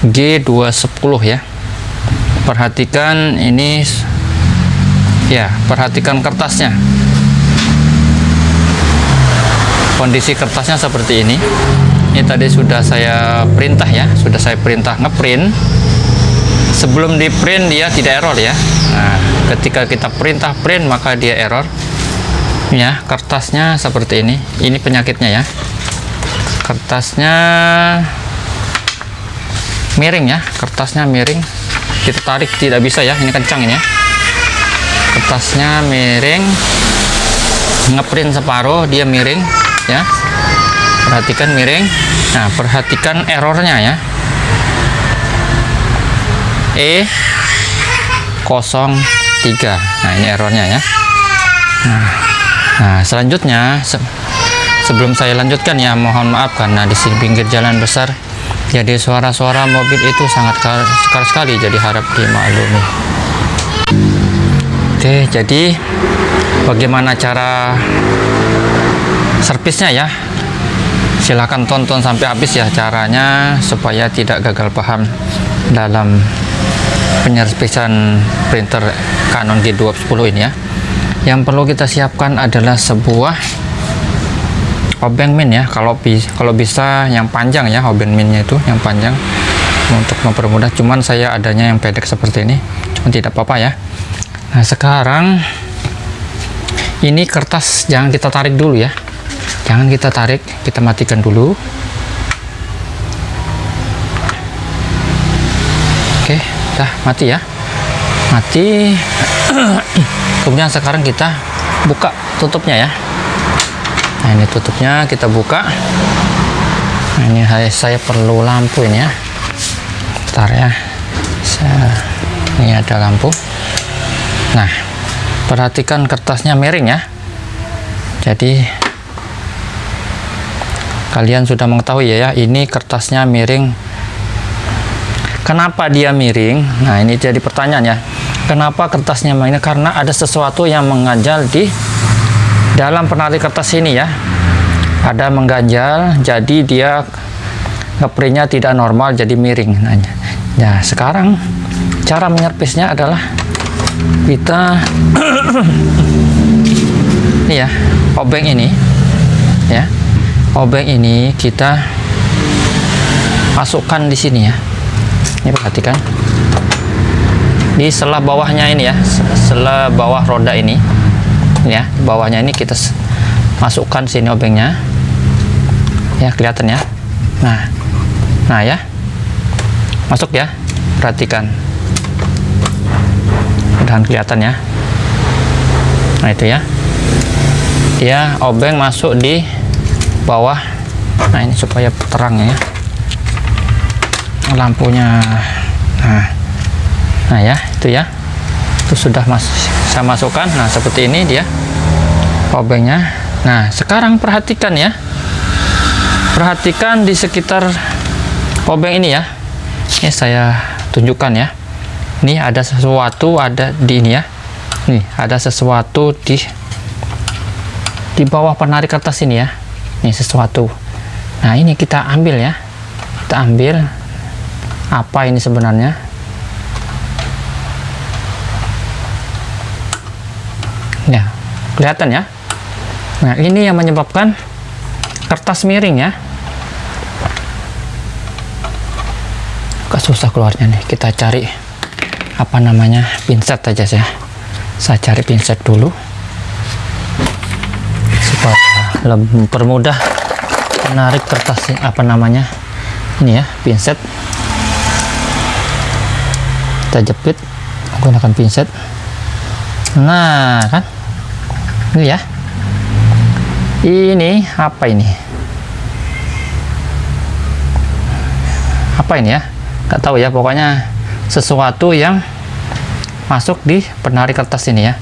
G210 ya. Perhatikan ini Ya perhatikan kertasnya. Kondisi kertasnya seperti ini. Ini tadi sudah saya perintah ya sudah saya perintah ngeprint. Sebelum di print dia tidak error ya. Nah, ketika kita perintah print maka dia error. Ya kertasnya seperti ini. Ini penyakitnya ya. Kertasnya miring ya. Kertasnya miring. Kita tarik tidak bisa ya. Ini kencang ini ya. Kertasnya miring. Ngeprint separuh dia miring ya. Perhatikan miring. Nah perhatikan errornya ya. E 03 nah ini errornya ya. Nah, nah selanjutnya se sebelum saya lanjutkan ya mohon maaf karena di sini pinggir jalan besar jadi suara-suara mobil itu sangat sekali sekali jadi harap dimaklumi. Oke jadi bagaimana cara servisnya ya? Silahkan tonton sampai habis ya caranya supaya tidak gagal paham dalam penyerpisan printer Canon G210 ini ya. Yang perlu kita siapkan adalah sebuah obeng min ya kalau bi kalau bisa yang panjang ya obeng minnya itu yang panjang untuk mempermudah. Cuman saya adanya yang pendek seperti ini cuman tidak apa-apa ya. Nah sekarang ini kertas jangan kita tarik dulu ya. Jangan kita tarik kita matikan dulu. Oke dah mati ya. Mati. Kemudian sekarang kita buka tutupnya ya nah ini tutupnya kita buka. Nah ini saya perlu lampu ini ya. Bentar ya. Saya, ini ada lampu. Nah perhatikan kertasnya miring ya. Jadi kalian sudah mengetahui ya, ya ini kertasnya miring. Kenapa dia miring? Nah ini jadi pertanyaan ya. Kenapa kertasnya miring? Karena ada sesuatu yang mengganjal di dalam penarik kertas ini ya. Ada mengganjal jadi dia ngeprintnya tidak normal jadi miring. Nah, ya. Sekarang cara menyerpisnya adalah kita ini ya obeng ini ya. Obeng ini kita masukkan di sini ya. Ini perhatikan. Di selah bawahnya ini ya selah bawah roda ini ya. Bawahnya ini kita masukkan sini obengnya ya kelihatan ya. Nah nah ya. Masuk ya. Perhatikan. Mudahan kelihatan ya. Nah itu ya. Ya obeng masuk di bawah. Nah ini supaya terang ya. Lampunya. Nah. Nah ya. Itu ya. Itu sudah mas saya masukkan. Nah seperti ini dia. Obengnya. Nah sekarang perhatikan ya. Perhatikan di sekitar obeng ini ya. Ini saya tunjukkan ya. Ini ada sesuatu ada di ini ya. Nih ada sesuatu di di bawah penarik kertas ini ya. Ini sesuatu. Nah ini kita ambil ya. Kita ambil apa ini sebenarnya ya kelihatan ya. Nah ini yang menyebabkan kertas miring ya. Agak susah keluarnya nih. Kita cari apa namanya pinset aja saya saya cari pinset dulu. Lebih permudah menarik kertas apa namanya ini ya pinset kita jepit menggunakan pinset nah kan ini ya. Ini apa ini? Apa ini ya? Nggak tahu ya pokoknya sesuatu yang masuk di penari kertas ini ya.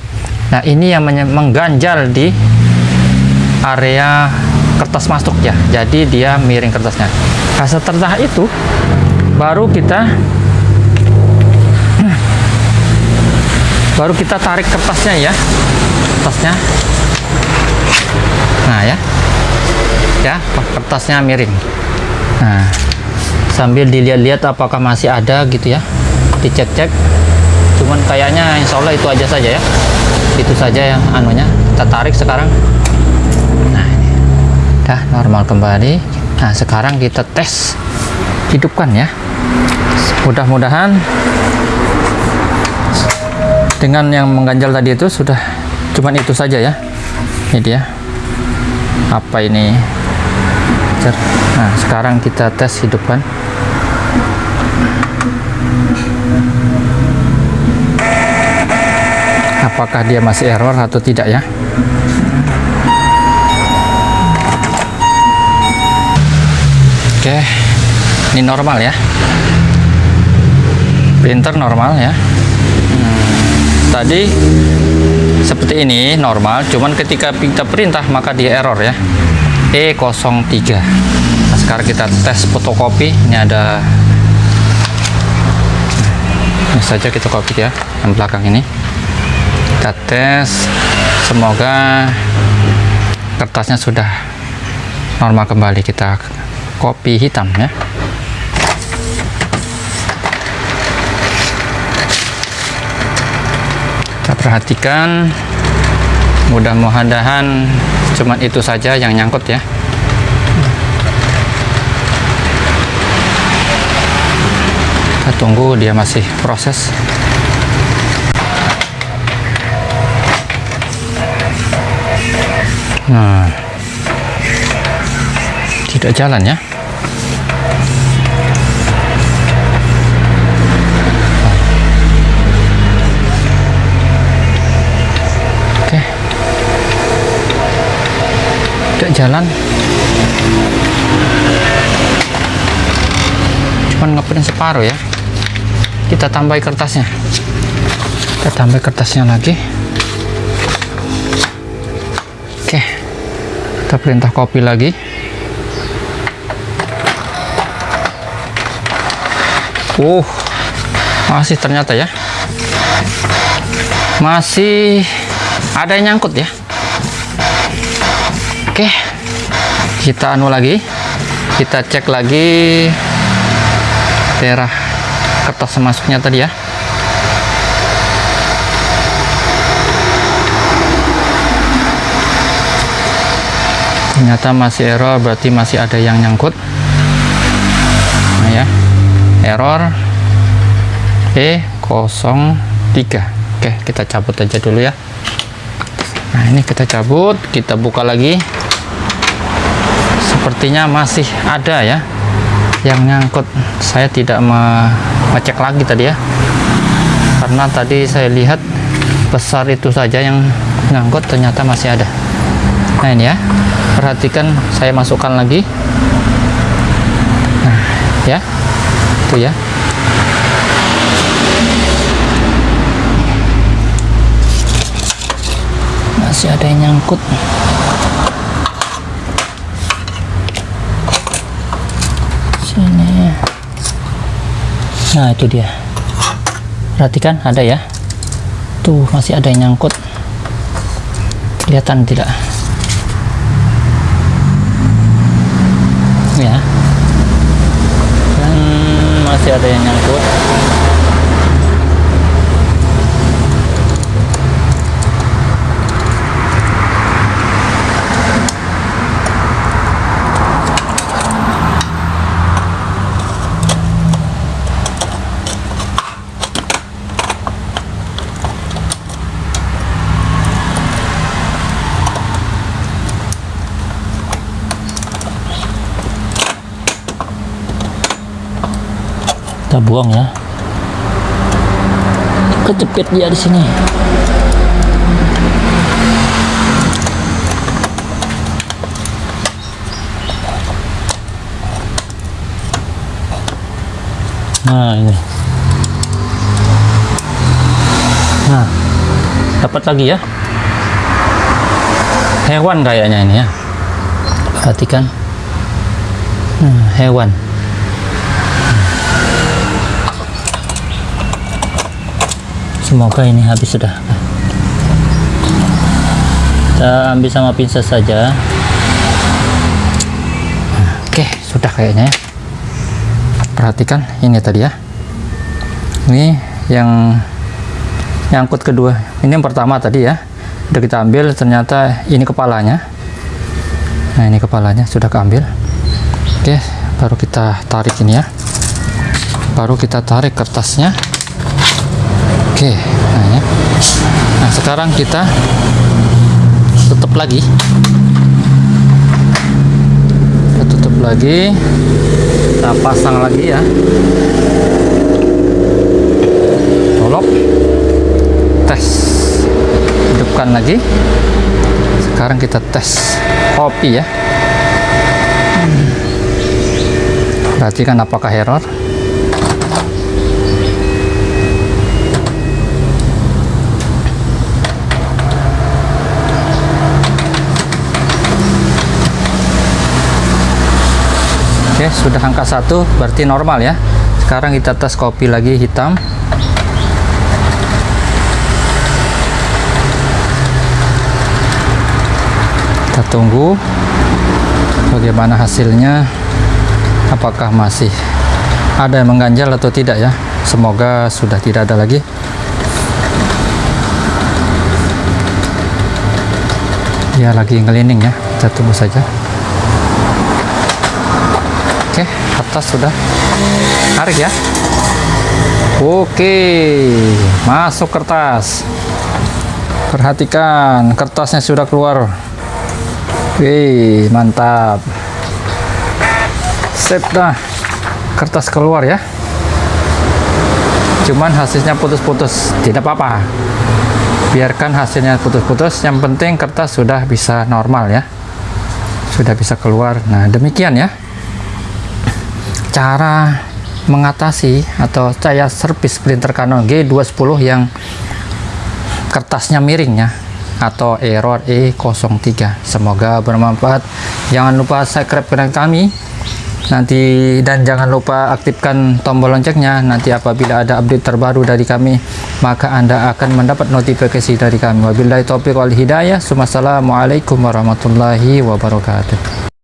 Nah ini yang mengganjal di area kertas masuk ya. Jadi dia miring kertasnya. Nah setelah itu baru kita baru kita tarik kertasnya ya. Kertasnya. Nah ya. Ya kertasnya miring. Nah sambil dilihat-lihat apakah masih ada gitu ya. Dicek-cek. Cuman kayaknya insya Allah itu aja saja ya. Itu saja yang anunya. Kita tarik sekarang. Nah ini. Udah normal kembali. Nah sekarang kita tes hidupkan ya. Mudah-mudahan dengan yang mengganjal tadi itu sudah cuman itu saja ya. Ini dia. Apa ini? Nah sekarang kita tes hidupkan apakah dia masih error atau tidak ya? Oke ini normal ya. Printer normal ya. Hmm, tadi seperti ini normal cuman ketika kita perintah maka dia error ya. E03 nah sekarang kita tes fotokopi. Ini ada ini saja kita copy ya yang belakang ini. Kita tes. Semoga kertasnya sudah normal kembali. Kita kopi hitam ya perhatikan. Mudah-mudahan cuman itu saja yang nyangkut ya. Kita tunggu dia masih proses. Nah tidak jalan ya jalan. Cuman ngeprint separuh ya. Kita tambah kertasnya. Kita tambah kertasnya lagi. Oke. Kita perintah kopi lagi. Uh masih ternyata ya. Masih ada yang nyangkut ya. Oke kita anu lagi kita cek lagi daerah kertas masuknya tadi ya. Ternyata masih error berarti masih ada yang nyangkut. Nah ya error. E03 oke kita cabut aja dulu ya. Nah ini kita cabut kita buka lagi sepertinya masih ada ya yang nyangkut saya tidak mengecek lagi tadi ya. Karena tadi saya lihat besar itu saja yang nyangkut ternyata masih ada. Nah ini ya. Perhatikan saya masukkan lagi. Nah ya. Itu ya. Masih ada yang nyangkut sini nah itu dia. Perhatikan ada ya. Tuh masih ada yang nyangkut. Kelihatan tidak? Ya. Dan masih ada yang nyangkut kita buang ya kejepit dia di sini Nah, ini. Nah, dapat lagi ya. Hewan kayaknya ini ya. Perhatikan. Nah, hewan. Semoga ini habis sudah. Kita ambil sama pinset saja. Oke, sudah kayaknya ya. Perhatikan ini tadi ya. Ini yang nyangkut kedua. Ini yang pertama tadi ya. Udah kita ambil, ternyata ini kepalanya. Nah, ini kepalanya sudah keambil. Oke, baru kita tarik ini ya. Baru kita tarik kertasnya. Oke, nah ya. Nah, sekarang kita tutup lagi. Kita tutup lagi. Kita pasang lagi ya. Tolok. Tes. Hidupkan lagi. Sekarang kita tes kopi ya. Perhatikan apakah error. Sudah angka satu, berarti normal ya. Sekarang kita tes kopi lagi hitam. Kita tunggu bagaimana hasilnya. Apakah masih ada yang mengganjal atau tidak ya? Semoga sudah tidak ada lagi. Ya lagi ngelining ya. Kita tunggu saja. Oke, kertas sudah. Tarik ya. Oke, masuk kertas. Perhatikan, kertasnya sudah keluar. Wih, mantap. Sip dah. Kertas keluar ya. Cuman hasilnya putus-putus, tidak apa-apa. Biarkan hasilnya putus-putus, yang penting kertas sudah bisa normal ya. Sudah bisa keluar. Nah, demikian ya cara mengatasi atau saya servis printer Canon G210 yang kertasnya miring ya atau error E03 semoga bermanfaat. Jangan lupa subscribe channel kami. Nanti dan jangan lupa aktifkan tombol loncengnya. Nanti apabila ada update terbaru dari kami maka anda akan mendapat notifikasi dari kami. Wabillahi taufiq wal hidayah. Assalamualaikum warahmatullahi wabarakatuh